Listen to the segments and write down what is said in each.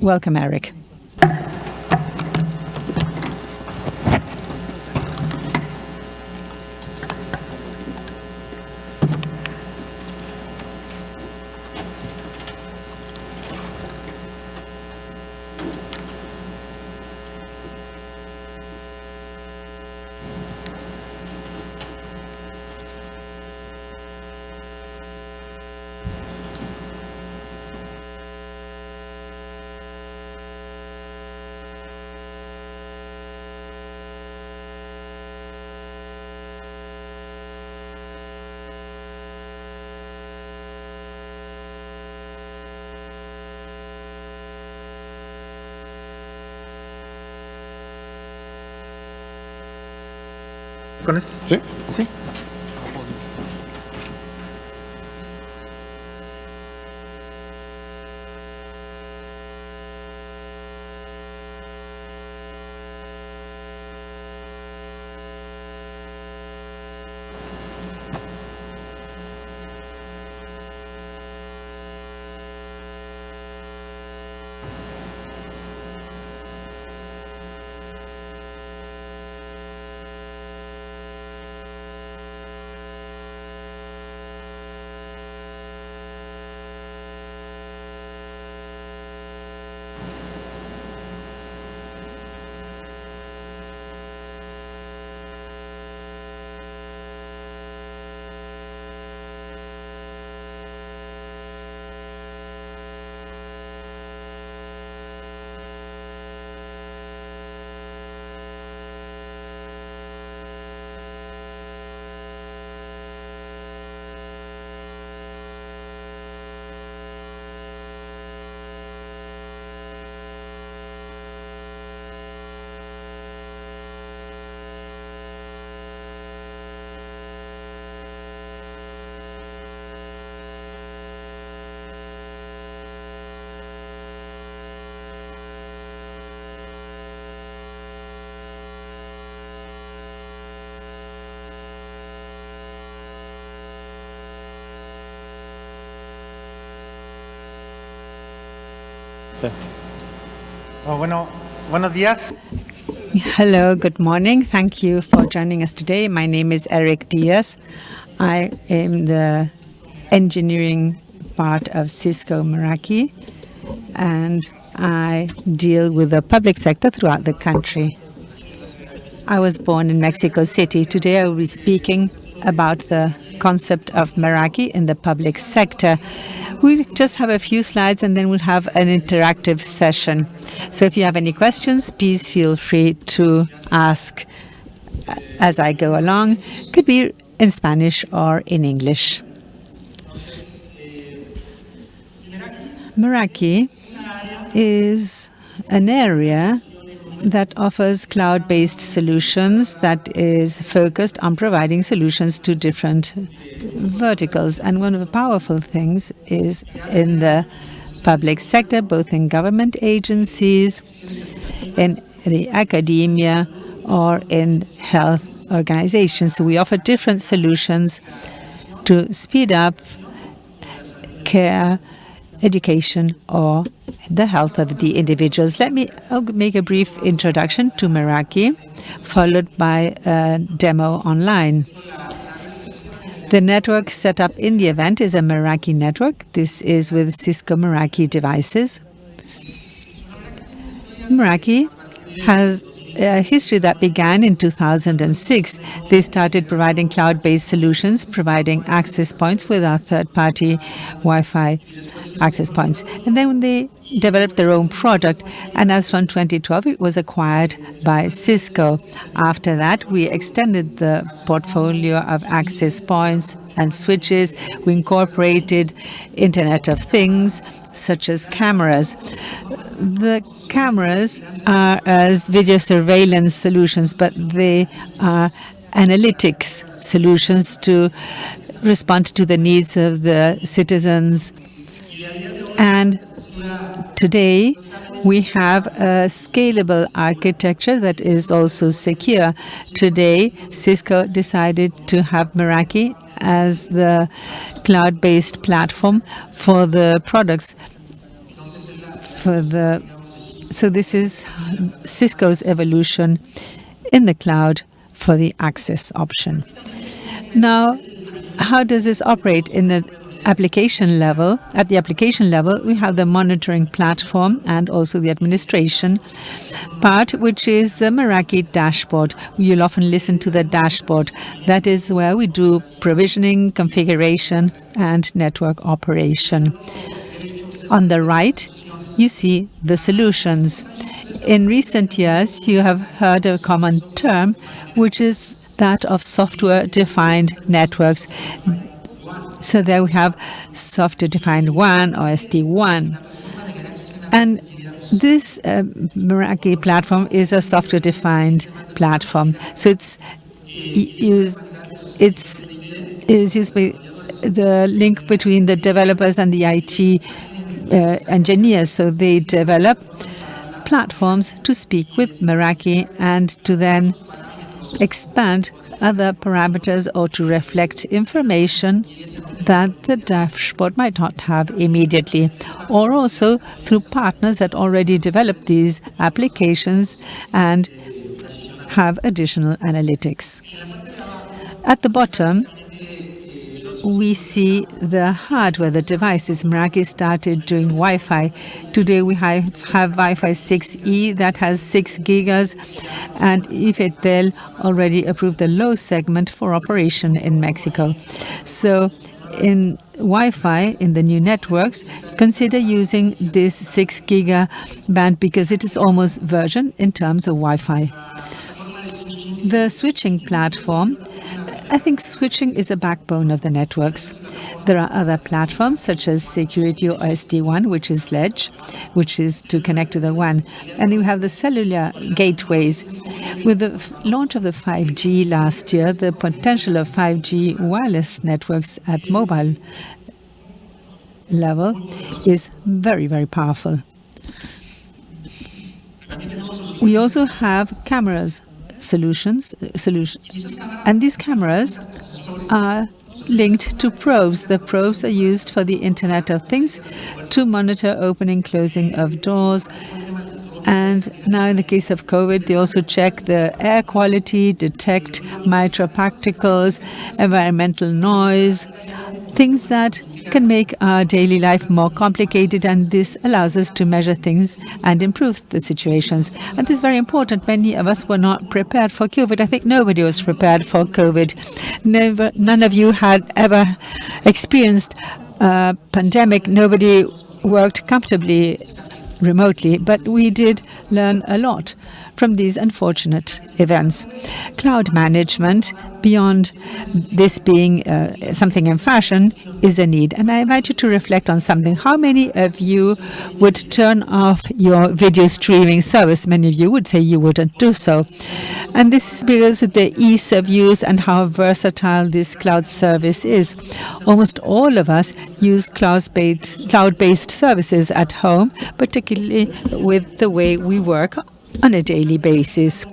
Welcome, Eric. ¿Con este? Oh, bueno, buenos días. Hello, good morning. Thank you for joining us today. My name is Eric Diaz. I am the engineering part of Cisco Meraki, and I deal with the public sector throughout the country. I was born in Mexico City. Today I will be speaking about the concept of Meraki in the public sector. We'll just have a few slides and then we'll have an interactive session. So if you have any questions, please feel free to ask uh, as I go along. Could be in Spanish or in English. Meraki is an area that offers cloud-based solutions that is focused on providing solutions to different verticals. And one of the powerful things is in the public sector, both in government agencies, in the academia, or in health organizations. So we offer different solutions to speed up care education or the health of the individuals. Let me oh, make a brief introduction to Meraki, followed by a demo online. The network set up in the event is a Meraki network. This is with Cisco Meraki devices. Meraki has a history that began in 2006. They started providing cloud-based solutions, providing access points with our third-party Wi-Fi access points. And then they developed their own product, and as from 2012, it was acquired by Cisco. After that, we extended the portfolio of access points and switches. We incorporated Internet of Things, such as cameras. The cameras are as video surveillance solutions, but they are analytics solutions to respond to the needs of the citizens. And today, we have a scalable architecture that is also secure. Today, Cisco decided to have Meraki as the cloud-based platform for the products the so this is Cisco's evolution in the cloud for the access option. Now, how does this operate in the application level? At the application level, we have the monitoring platform and also the administration part, which is the Meraki dashboard. You'll often listen to the dashboard. That is where we do provisioning, configuration, and network operation. On the right, you see the solutions. In recent years, you have heard a common term, which is that of software-defined networks. So there we have software-defined WAN or SD-WAN. And this uh, Meraki platform is a software-defined platform. So it's used, it's is used by the link between the developers and the IT Uh, engineers. So they develop platforms to speak with Meraki and to then expand other parameters or to reflect information that the dashboard might not have immediately, or also through partners that already develop these applications and have additional analytics. At the bottom, we see the hardware, the devices. Meraki started doing Wi-Fi. Today we have, have Wi-Fi 6E that has 6 gigas, and IFETEL already approved the low segment for operation in Mexico. So in Wi-Fi in the new networks, consider using this 6 giga band because it is almost version in terms of Wi-Fi. The switching platform I think switching is a backbone of the networks. There are other platforms such as security or SD-WAN, which is Ledge, which is to connect to the WAN. And you have the cellular gateways. With the launch of the 5G last year, the potential of 5G wireless networks at mobile level is very, very powerful. We also have cameras solutions, uh, solutions. And these cameras are linked to probes. The probes are used for the Internet of Things to monitor opening, closing of doors. And now in the case of COVID, they also check the air quality, detect microparticles, environmental noise, things that can make our daily life more complicated and this allows us to measure things and improve the situations. And this is very important. Many of us were not prepared for COVID. I think nobody was prepared for COVID. Never, none of you had ever experienced a pandemic. Nobody worked comfortably remotely, but we did learn a lot from these unfortunate events. Cloud management, beyond this being uh, something in fashion, is a need. And I invite you to reflect on something. How many of you would turn off your video streaming service? Many of you would say you wouldn't do so. And this is because of the ease of use and how versatile this cloud service is. Almost all of us use cloud-based cloud-based services at home, particularly with the way we work on a daily basis.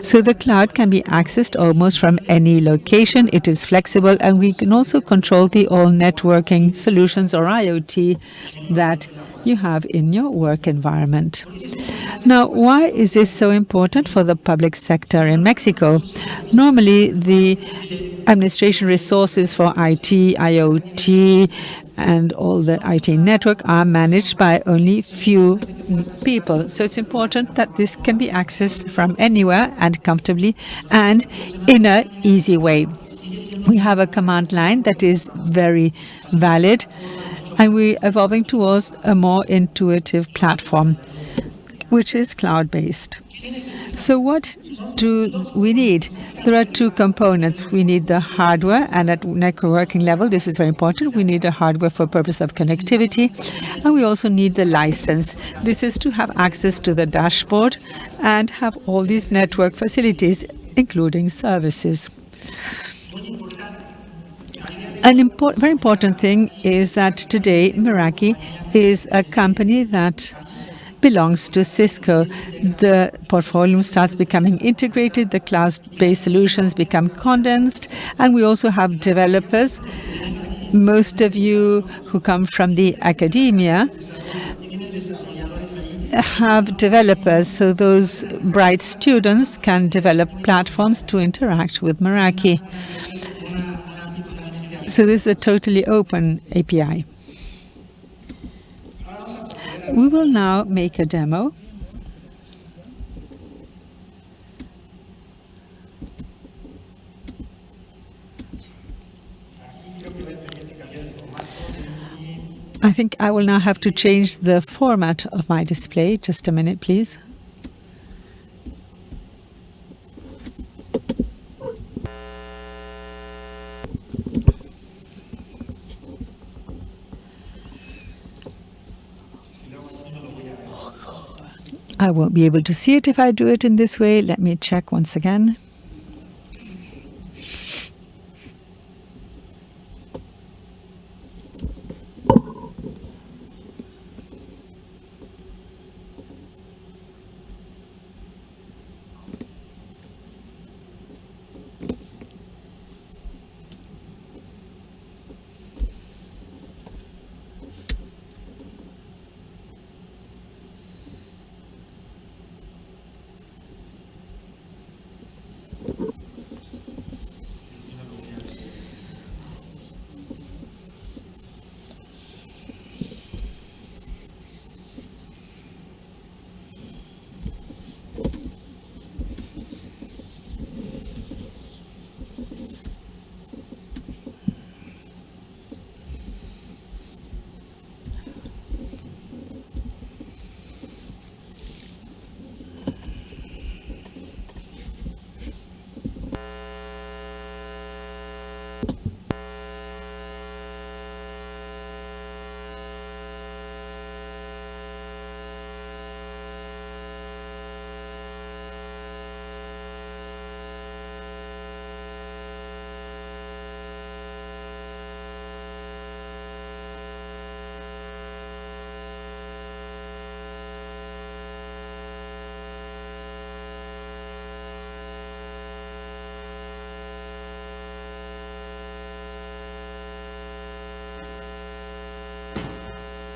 So the cloud can be accessed almost from any location. It is flexible and we can also control the all networking solutions or IoT that you have in your work environment. Now, why is this so important for the public sector in Mexico? Normally, the administration resources for IT, IoT, and all the IT network are managed by only few people. So it's important that this can be accessed from anywhere and comfortably and in an easy way. We have a command line that is very valid and we're evolving towards a more intuitive platform, which is cloud-based. So what do we need? There are two components. We need the hardware, and at networking level, this is very important. We need the hardware for purpose of connectivity, and we also need the license. This is to have access to the dashboard and have all these network facilities, including services. An import, very important thing is that today Meraki is a company that belongs to Cisco. The portfolio starts becoming integrated, the cloud-based solutions become condensed, and we also have developers. Most of you who come from the academia have developers, so those bright students can develop platforms to interact with Meraki. So this is a totally open API. We will now make a demo. I think I will now have to change the format of my display. Just a minute, please. I won't be able to see it if I do it in this way. Let me check once again.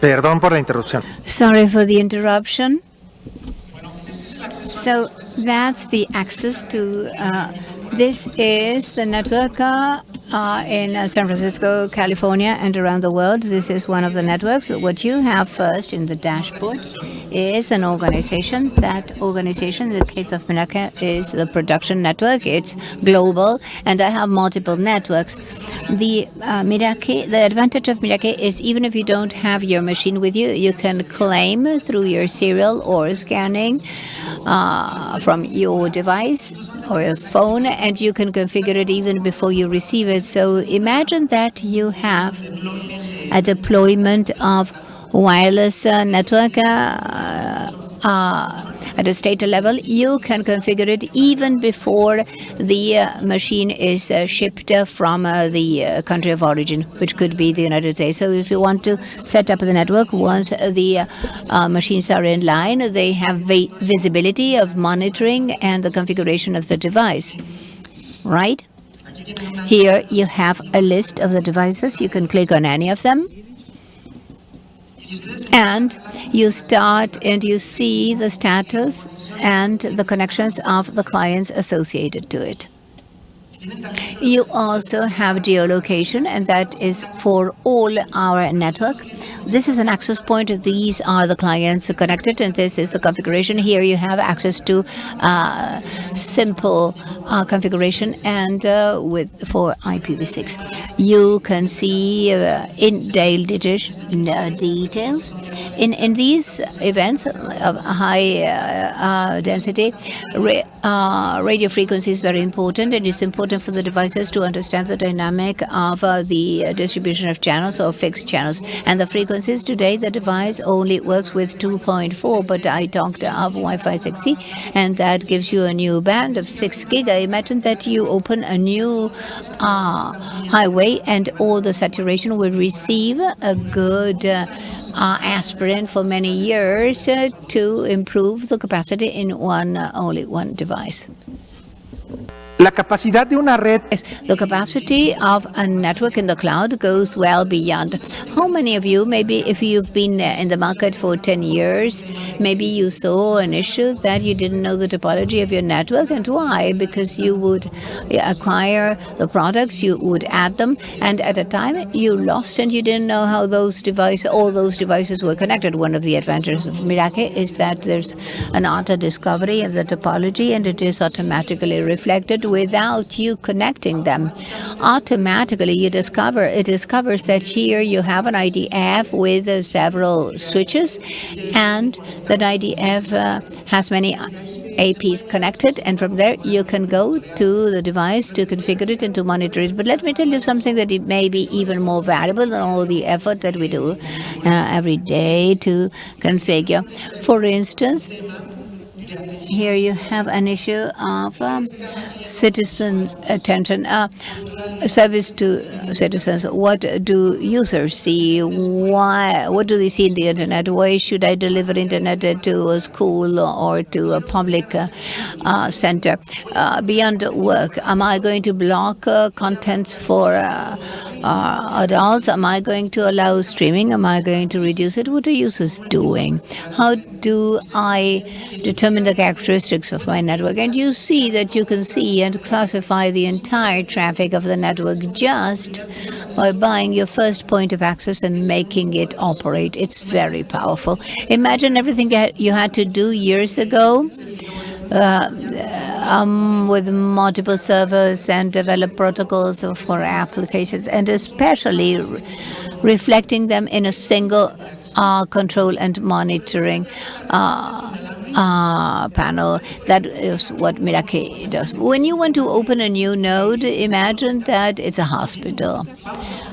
Perdón por la interrupción. Sorry for the interruption. So that's the access to, uh, this is the network uh, in uh, San Francisco, California, and around the world. This is one of the networks. What you have first in the dashboard is an organization. That organization, in the case of Meraki, is the production network. It's global, and I have multiple networks. The uh, Meraki, the advantage of Meraki is even if you don't have your machine with you, you can claim through your serial or scanning uh, from your device or your phone, and you can configure it even before you receive it. So imagine that you have a deployment of wireless uh, network uh, at a state level, you can configure it even before the uh, machine is uh, shipped from uh, the uh, country of origin, which could be the United States. So if you want to set up the network, once the uh, machines are in line, they have visibility of monitoring and the configuration of the device, right? Here you have a list of the devices. You can click on any of them and you start and you see the status and the connections of the clients associated to it. You also have geolocation, and that is for all our network. This is an access point. These are the clients connected, and this is the configuration. Here you have access to uh, simple uh, configuration and uh, with for IPv6. You can see uh, in uh, details. In, in these events of high uh, density, ra radio frequency is very important, and it's important important for the devices to understand the dynamic of uh, the distribution of channels or fixed channels. And the frequencies today, the device only works with 2.4, but I talked of Wi-Fi 6E, and that gives you a new band of 6 gig. I imagine that you open a new uh, highway and all the saturation will receive a good uh, uh, aspirin for many years uh, to improve the capacity in one uh, only one device. La capacidad de una red the capacity of a network in the cloud goes well beyond. How many of you, maybe if you've been uh, in the market for 10 years, maybe you saw an issue that you didn't know the topology of your network and why? Because you would acquire the products, you would add them, and at a time you lost and you didn't know how those devices, all those devices were connected. One of the advantages of Meraki is that there's an auto discovery of the topology and it is automatically reflected without you connecting them. Automatically, you discover it discovers that here you have an IDF with uh, several switches, and that IDF uh, has many APs connected, and from there you can go to the device to configure it and to monitor it. But let me tell you something that it may be even more valuable than all the effort that we do uh, every day to configure. For instance, here you have an issue of um, citizens' attention, uh, service to citizens. What do users see? Why? What do they see in the internet? Why should I deliver internet to a school or to a public uh, uh, center? Beyond work, am I going to block uh, content for uh, uh, adults? Am I going to allow streaming? Am I going to reduce it? What are users doing? How do I determine the characteristics of my network? And you see that you can see and classify the entire traffic of the network just by buying your first point of access and making it operate. It's very powerful. Imagine everything you had to do years ago uh, um, with multiple servers and develop protocols for applications, and especially re reflecting them in a single uh, control and monitoring uh, uh, panel. That is what Meraki does. When you want to open a new node, imagine that it's a hospital.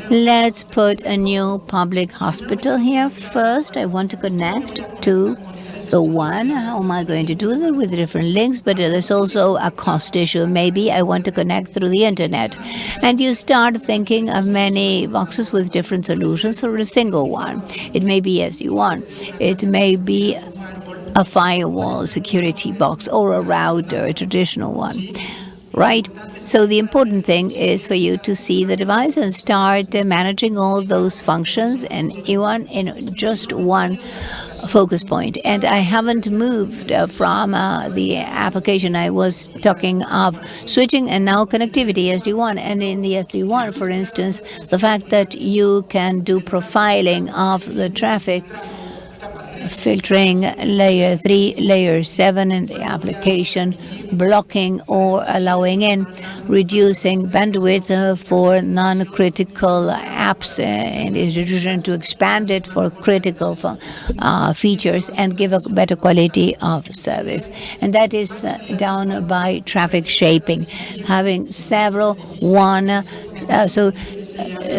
Let's put a new public hospital here first. I want to connect to the WAN. How am I going to do that with different links? But there's also a cost issue. Maybe I want to connect through the internet. And you start thinking of many boxes with different solutions or a single one. It may be as you want. It may be a firewall security box or a router, a traditional one right? So the important thing is for you to see the device and start managing all those functions and one in just one focus point. And I haven't moved uh, from uh, the application. I was talking of switching and now connectivity SD-WAN. And in the SD-WAN, for instance, the fact that you can do profiling of the traffic filtering layer 3, layer 7 in the application, blocking or allowing in, reducing bandwidth uh, for non-critical apps uh, in the institution to expand it for critical uh, features and give a better quality of service. And that is uh, done by traffic shaping, having several one uh, so uh,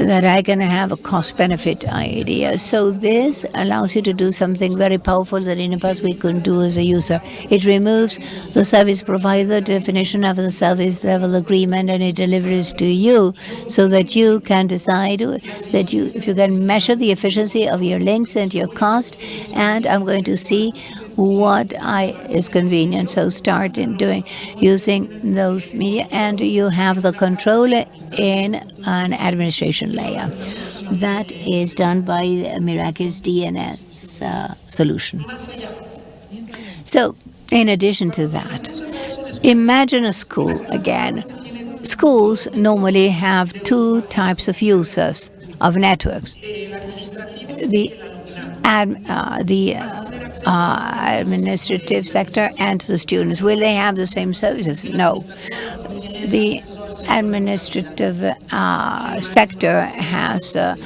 that I can have a cost-benefit idea. So this allows you to do something very powerful that in the past we couldn't do as a user. It removes the service provider definition of the service level agreement and it delivers to you so that you can decide that you if you can measure the efficiency of your links and your cost and I'm going to see what I is convenient. So start in doing using those media and you have the control in an administration layer. That is done by Meraki's DNS uh, solution. So in addition to that, imagine a school again. Schools normally have two types of users of networks. The ad, uh, the uh, administrative sector and the students. Will they have the same services? No. The administrative uh, sector has uh,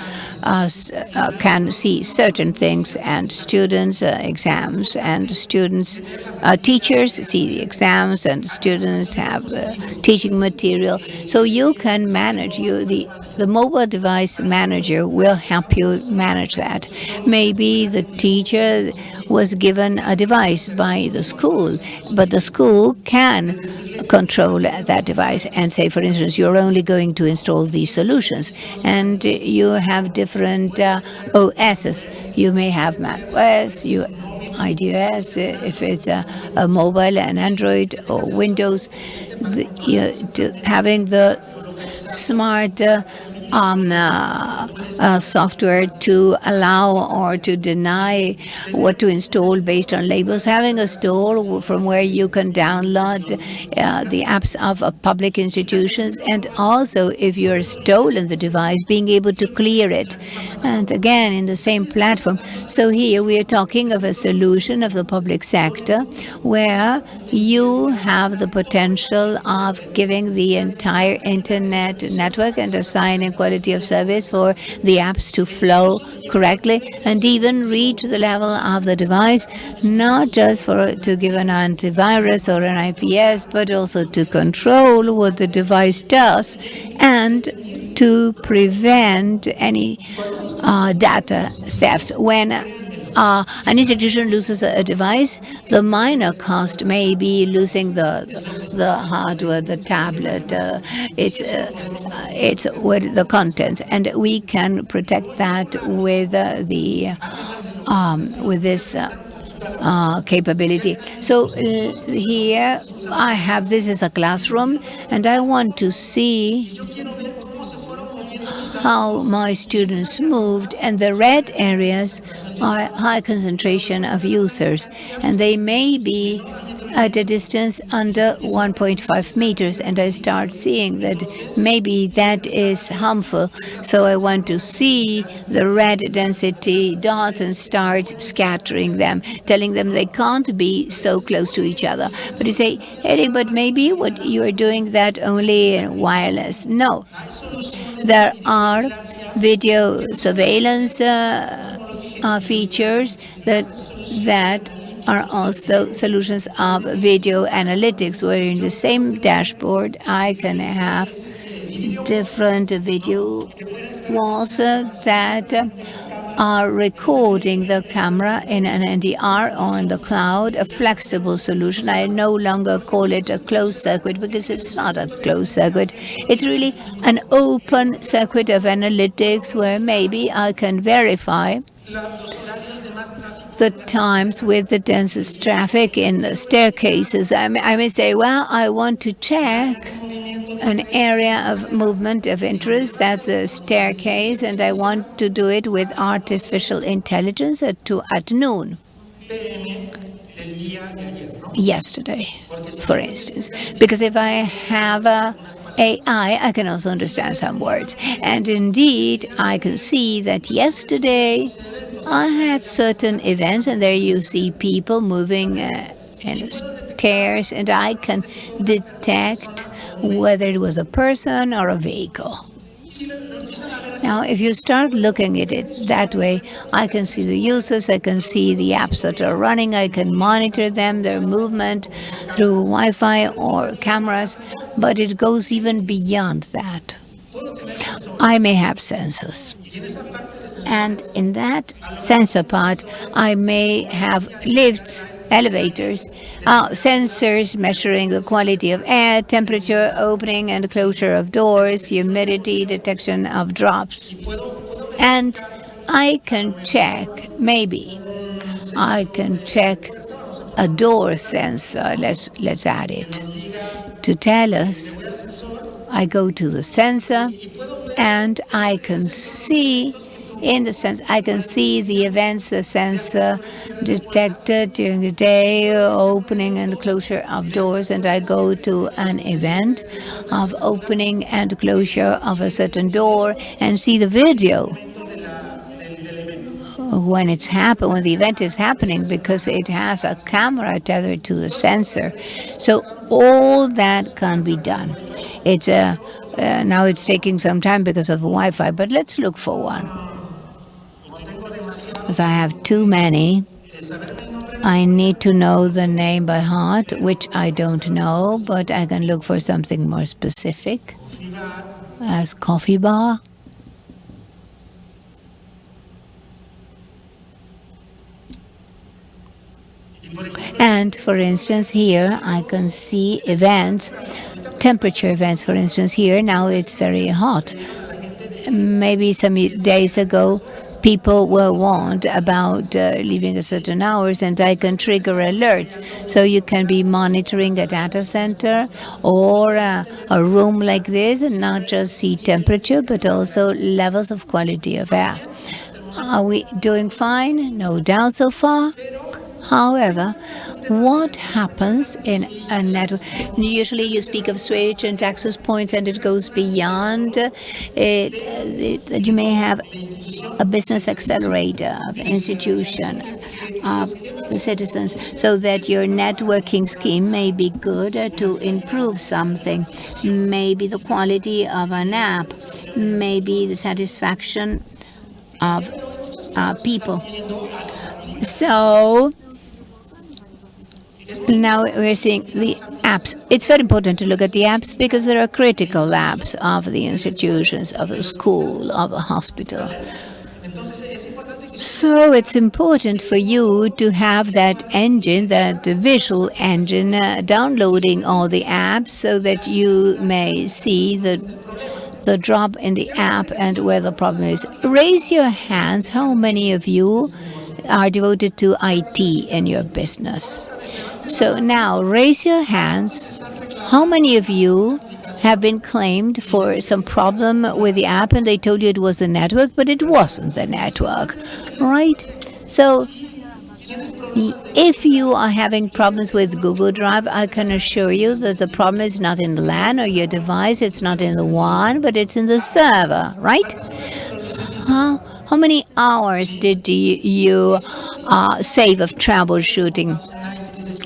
uh, uh, can see certain things and students uh, exams and students uh, teachers see the exams and students have teaching material. So you can manage you the the mobile device manager will help you manage that. Maybe the teacher was given a device by the school but the school can control that device device and say, for instance, you're only going to install these solutions and you have different uh, OSs. You may have Mac OS, you IDOS, if it's a, a mobile and Android or Windows, the, you, having the smart um, uh, uh, software to allow or to deny what to install based on labels. Having a store from where you can download uh, the apps of public institutions and also if you're stolen the device, being able to clear it. And again, in the same platform. So here we are talking of a solution of the public sector where you have the potential of giving the entire internet network and assigning quality of service for the apps to flow correctly and even reach the level of the device, not just for to give an antivirus or an IPS, but also to control what the device does and to prevent any uh, data theft. When uh, an institution loses a, a, device, the minor cost may be losing the the hardware, the tablet, uh, it's uh, it's with the contents, and we can protect that with uh, the um, with this. Uh, capability. So uh, here I have this is a classroom and I want to see how my students moved and the red areas are high concentration of users and they may be at a distance under 1.5 meters and I start seeing that maybe that is harmful. So I want to see the red density dots and start scattering them telling them they can't be so close to each other. But you say Eric but maybe what you are doing that only wireless. No. There are video surveillance uh, uh, features that that are also solutions of video analytics, where in the same dashboard I can have different video walls uh, that are recording the camera in an NVR or in the cloud, a flexible solution. I no longer call it a closed circuit because it's not a closed circuit. It's really an open circuit of analytics where maybe I can verify the times with the densest traffic in the staircases. I may, I may say, well, I want to check an area of movement of interest, that's a staircase, and I want to do it with artificial intelligence at, to, at noon yesterday, for instance. Because if I have a AI, I can also understand some words. And indeed, I can see that yesterday I had certain events, and there you see people moving uh, in stairs, and I can detect whether it was a person or a vehicle. Now, if you start looking at it that way, I can see the users, I can see the apps that are running, I can monitor them, their movement through Wi-Fi or cameras, but it goes even beyond that. I may have sensors. And in that sensor part, I may have lifts elevators, uh, sensors measuring the quality of air, temperature, opening and closure of doors, humidity, detection of drops. And I can check, maybe, I can check a door sensor, let's, let's add it, to tell us, I go to the sensor and I can see in the sense I can see the events the sensor detected during the day, opening and closure of doors, and I go to an event of opening and closure of a certain door and see the video when it's happen when the event is happening because it has a camera tethered to the sensor. So all that can be done. It's a uh, now it's taking some time because of Wi-Fi but let's look for one as I have too many, I need to know the name by heart, which I don't know, but I can look for something more specific, as coffee bar. And for instance, here I can see events temperature events. For instance, here now it's very hot. Maybe some days ago, people were warned about uh, leaving at certain hours and I can trigger alerts. So you can be monitoring a data center or uh, a room like this and not just see temperature, but also levels of quality of air. Are we doing fine? No doubt so far. However, what happens in a network? Usually you speak of switch and access points and it goes beyond it, it, you may have a business accelerator of institution of citizens so that your networking scheme may be good to improve something. Maybe the quality of an app, maybe the satisfaction of uh, people. So now we're seeing the apps. It's very important to look at the apps because there are critical apps of the institutions, of the school, of a hospital. So it's important for you to have that engine, that visual engine, uh, downloading all the apps so that you may see the the drop in the app and where the problem is. Raise your hands. How many of you are devoted to IT in your business? So now raise your hands. How many of you have been claimed for some problem with the app and they told you it was the network, but it wasn't the network, right? So if you are having problems with Google Drive, I can assure you that the problem is not in the LAN or your device, it's not in the WAN, but it's in the server, right? How, how many hours did you, you uh, save of troubleshooting?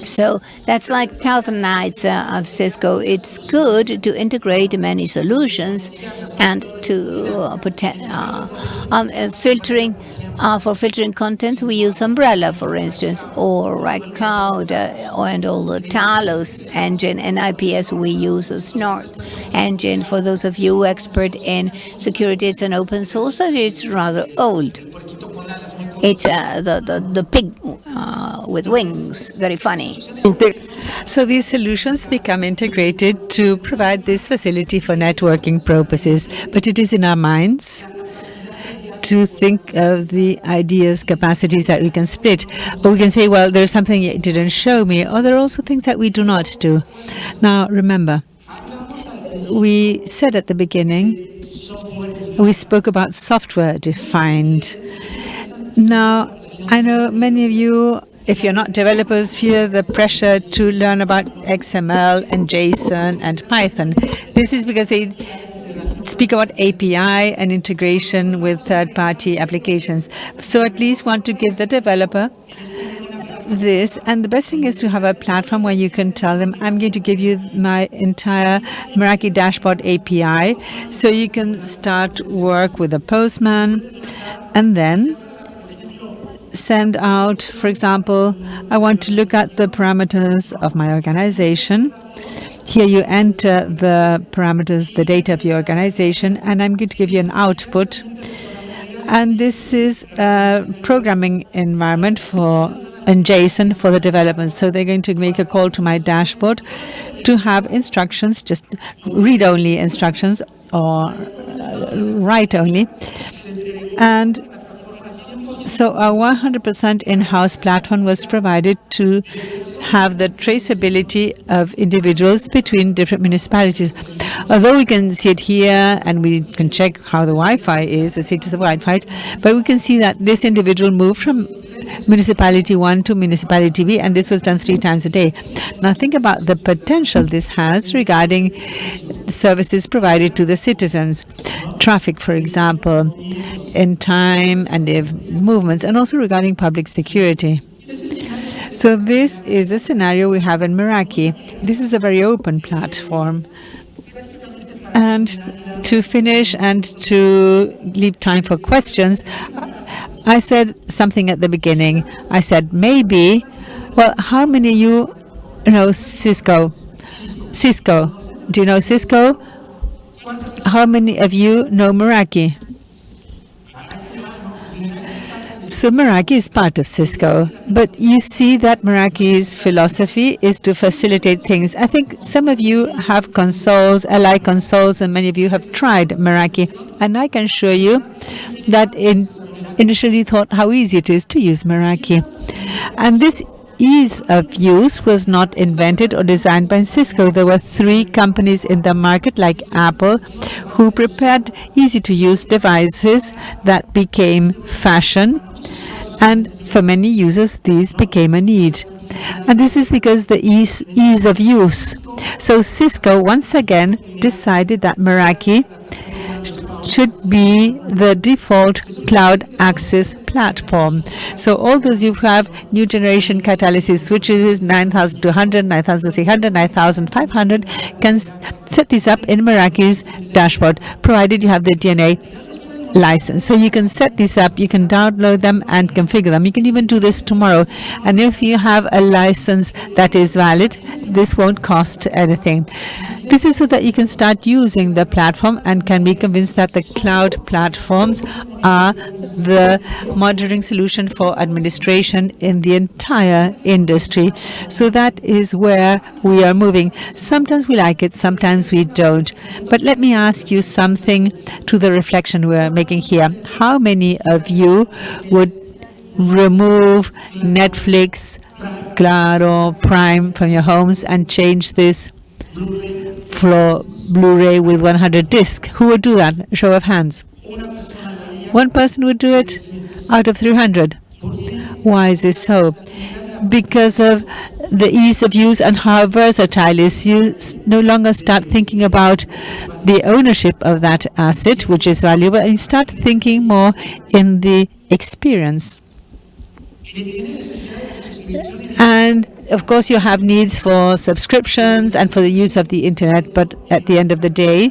So that's like thousand nights uh, of Cisco. It's good to integrate many solutions and to uh, uh, um, uh, filtering uh, for filtering contents, we use Umbrella, for instance, or Red Cloud, uh, and all the Talos engine, and IPS we use a Snort engine. For those of you expert in security, it's an open source, it's rather old. It's uh, the, the, the pig uh, with wings, very funny. So these solutions become integrated to provide this facility for networking purposes, but it is in our minds to think of the ideas, capacities that we can split. Or we can say, well, there's something you didn't show me, or there are also things that we do not do. Now, remember, we said at the beginning, we spoke about software-defined. Now, I know many of you if you're not developers, feel the pressure to learn about XML and JSON and Python. This is because they speak about API and integration with third-party applications. So at least want to give the developer this and the best thing is to have a platform where you can tell them I'm going to give you my entire Meraki dashboard API so you can start work with a postman and then send out for example I want to look at the parameters of my organization here you enter the parameters, the data of your organization, and I'm going to give you an output. And this is a programming environment for in JSON for the development. So they're going to make a call to my dashboard to have instructions, just read-only instructions or write-only. And so a 100% in-house platform was provided to have the traceability of individuals between different municipalities. Although we can see it here and we can check how the Wi-Fi is, the status of Wi-Fi, but we can see that this individual moved from municipality 1 to municipality B, and this was done three times a day. Now think about the potential this has regarding services provided to the citizens. Traffic, for example, in time and movements, and also regarding public security. So this is a scenario we have in Meraki. This is a very open platform. And to finish and to leave time for questions, I said something at the beginning. I said, maybe, well, how many of you know Cisco? Cisco. Do you know Cisco? How many of you know Meraki? So Meraki is part of Cisco, but you see that Meraki's philosophy is to facilitate things. I think some of you have consoles, Ally consoles, and many of you have tried Meraki, and I can show you that in initially thought how easy it is to use Meraki. And this ease of use was not invented or designed by Cisco. There were three companies in the market like Apple who prepared easy to use devices that became fashion and for many users these became a need. And this is because the ease, ease of use. So Cisco once again decided that Meraki should be the default cloud access platform. So all those who have new generation Catalyst switches 9200, 9300, 9500 can set this up in Meraki's dashboard provided you have the DNA license. So you can set these up, you can download them and configure them. You can even do this tomorrow. And if you have a license that is valid, this won't cost anything. This is so that you can start using the platform and can be convinced that the cloud platforms are the monitoring solution for administration in the entire industry. So that is where we are moving. Sometimes we like it, sometimes we don't. But let me ask you something to the reflection we're making here. How many of you would remove Netflix, Claro, Prime from your homes and change this for Blu-ray with 100 disc? Who would do that? Show of hands. One person would do it out of 300. Why is this so? Because of the ease of use and how versatile it is. You no longer start thinking about the ownership of that asset, which is valuable, and you start thinking more in the experience. And of course, you have needs for subscriptions and for the use of the internet, but at the end of the day,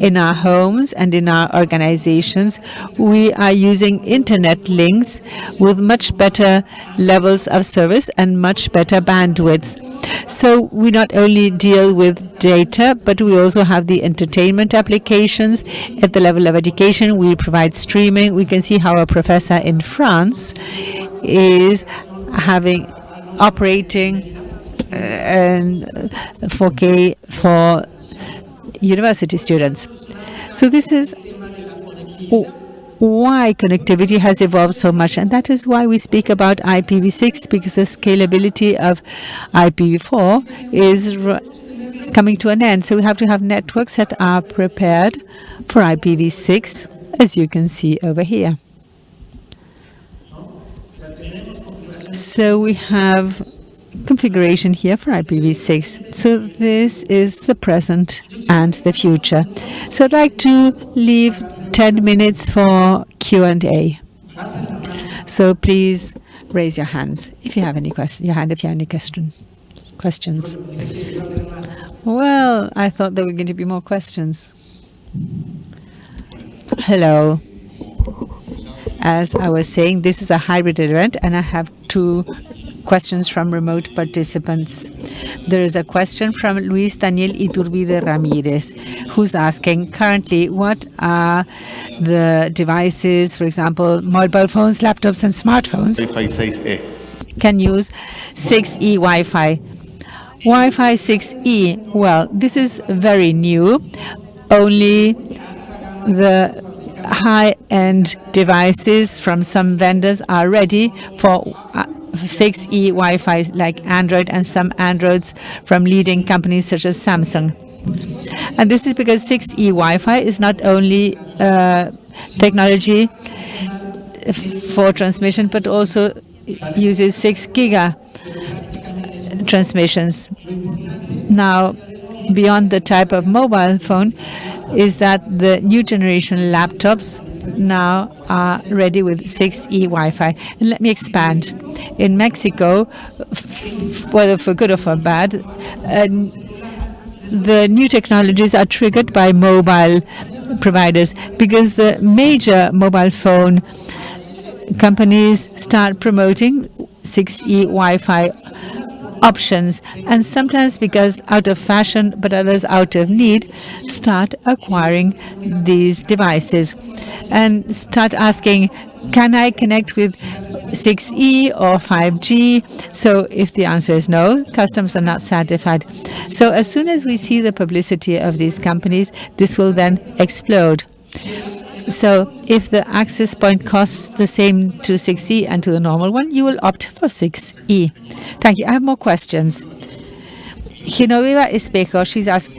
in our homes and in our organizations, we are using internet links with much better levels of service and much better bandwidth. So we not only deal with data, but we also have the entertainment applications at the level of education. We provide streaming. We can see how a professor in France is having operating uh, and 4K for university students. So this is why connectivity has evolved so much and that is why we speak about IPv6 because the scalability of IPv4 is coming to an end so we have to have networks that are prepared for IPv6 as you can see over here. So we have configuration here for IPv6. So this is the present and the future. So I'd like to leave 10 minutes for Q&A. So please raise your hands if you have any questions, your hand if you have any question, questions. Well, I thought there were going to be more questions. Hello. As I was saying, this is a hybrid event and I have two questions from remote participants. There is a question from Luis Daniel Iturbide Ramirez, who's asking currently what are the devices, for example, mobile phones, laptops, and smartphones can use 6E Wi-Fi. Wi-Fi 6E, well, this is very new. Only the high-end devices from some vendors are ready for uh, 6E Wi-Fi like Android and some Androids from leading companies such as Samsung. And this is because 6E Wi-Fi is not only uh, technology for transmission, but also uses 6 giga transmissions. Now, beyond the type of mobile phone, is that the new generation laptops now are ready with 6E Wi-Fi. And let me expand. In Mexico, whether for good or for bad, the new technologies are triggered by mobile providers because the major mobile phone companies start promoting 6E Wi-Fi options. And sometimes because out of fashion, but others out of need, start acquiring these devices and start asking, can I connect with 6E or 5G? So if the answer is no, customers are not satisfied. So as soon as we see the publicity of these companies, this will then explode. So if the access point costs the same to 6E and to the normal one, you will opt for 6E. Thank you. I have more questions. Genoveva Espejo, she's asked,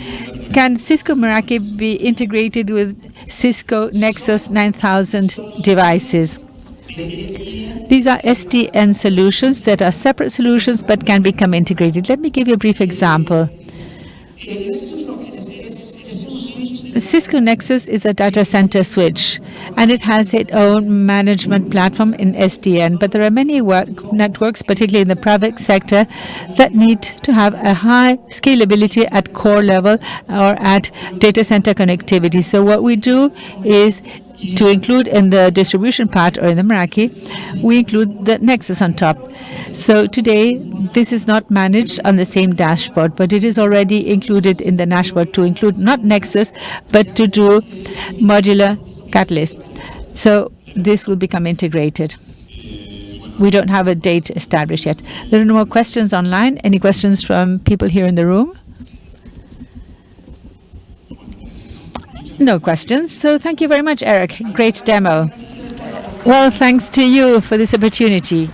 can Cisco Meraki be integrated with Cisco Nexus 9000 devices? These are SDN solutions that are separate solutions but can become integrated. Let me give you a brief example. Cisco Nexus is a data center switch, and it has its own management platform in SDN. But there are many networks, particularly in the private sector, that need to have a high scalability at core level or at data center connectivity. So what we do is to include in the distribution part or in the Meraki, we include the Nexus on top. So today, this is not managed on the same dashboard, but it is already included in the dashboard to include not Nexus, but to do modular catalyst. So this will become integrated. We don't have a date established yet. There are no more questions online. Any questions from people here in the room? No questions. So thank you very much, Eric. Great demo. Well, thanks to you for this opportunity.